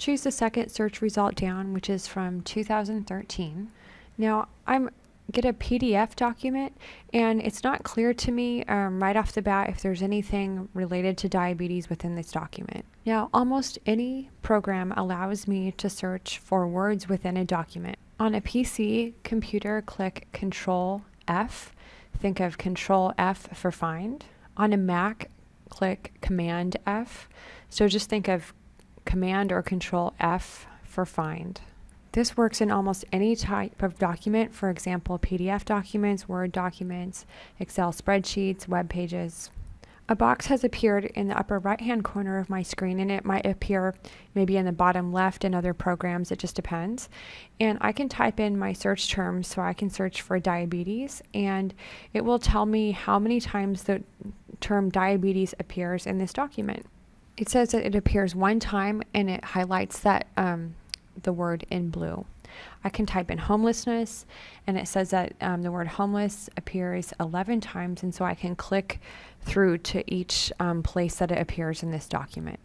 choose the second search result down, which is from 2013. Now I'm get a PDF document and it's not clear to me um, right off the bat if there's anything related to diabetes within this document. Now almost any program allows me to search for words within a document. On a PC computer click Control F, think of Control F for find. On a Mac click Command F, so just think of Command or Control F for find. This works in almost any type of document, for example, PDF documents, Word documents, Excel spreadsheets, web pages. A box has appeared in the upper right hand corner of my screen and it might appear maybe in the bottom left in other programs, it just depends. And I can type in my search terms so I can search for diabetes and it will tell me how many times the term diabetes appears in this document. It says that it appears one time and it highlights that um, the word in blue. I can type in homelessness and it says that um, the word homeless appears 11 times and so I can click through to each um, place that it appears in this document.